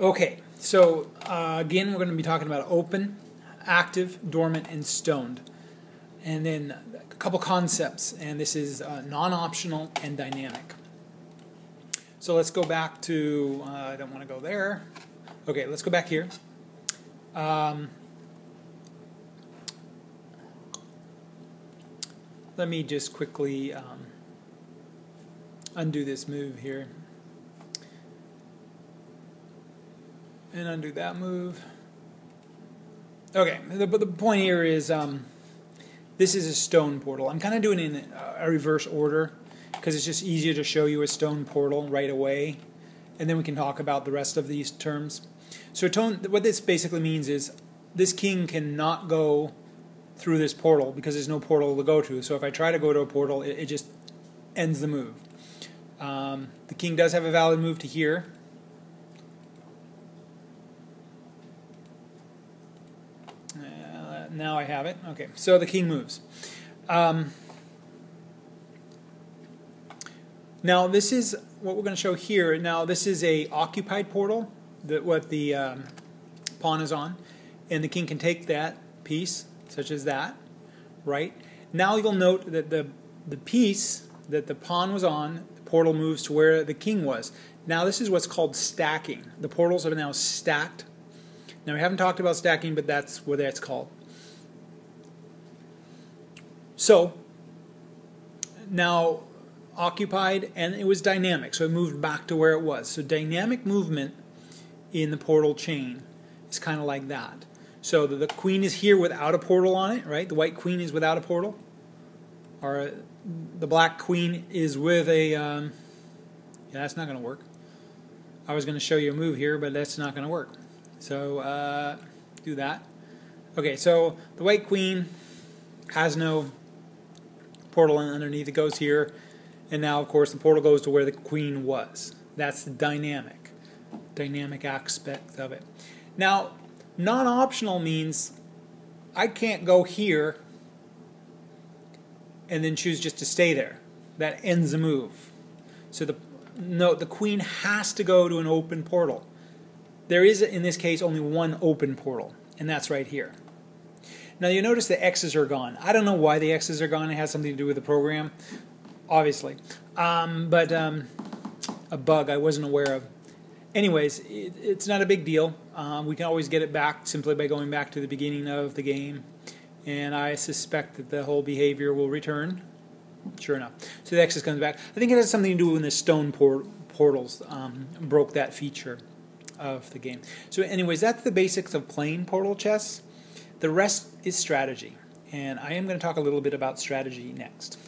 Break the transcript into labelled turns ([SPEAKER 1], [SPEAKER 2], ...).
[SPEAKER 1] Okay, so uh, again, we're going to be talking about open, active, dormant, and stoned. And then a couple concepts, and this is uh, non optional and dynamic. So let's go back to, uh, I don't want to go there. Okay, let's go back here. Um, let me just quickly um, undo this move here. And undo that move. Okay, the, but the point here is um, this is a stone portal. I'm kind of doing it in a reverse order because it's just easier to show you a stone portal right away, and then we can talk about the rest of these terms. So tone, what this basically means is this king cannot go through this portal because there's no portal to go to. So if I try to go to a portal, it, it just ends the move. Um, the king does have a valid move to here, now I have it. Okay, so the king moves. Um, now this is what we're going to show here. Now this is a occupied portal that what the um, pawn is on, and the king can take that piece, such as that, right? Now you'll note that the the piece that the pawn was on, the portal moves to where the king was. Now this is what's called stacking. The portals are now stacked. Now we haven't talked about stacking, but that's what that's called. So now occupied and it was dynamic, so it moved back to where it was. So dynamic movement in the portal chain is kind of like that. So the, the, queen is here without a portal on it, right? The white queen is without a portal. Or the black queen is with a. Um, yeah, that's not going to work. I was going to show you a move here, but that's not going to work. So uh, do that. Okay, so the white queen has no portal underneath. It goes here. And now, of course, the portal goes to where the queen was. That's the dynamic, dynamic aspect of it. Now, non-optional means I can't go here and then choose just to stay there. That ends the move. So the no, the queen has to go to an open portal. There is, in this case, only one open portal, and that's right here. Now you notice the X's are gone. I don't know why the X's are gone. It has something to do with the program, obviously. Um, but um, a bug I wasn't aware of. Anyways, it, it's not a big deal. Um, we can always get it back simply by going back to the beginning of the game. And I suspect that the whole behavior will return. Sure enough. So the X's comes back. I think it has something to do with the stone port portals um, broke that feature of the game. So anyways, that's the basics of playing portal chess. The rest is strategy, and I am going to talk a little bit about strategy next.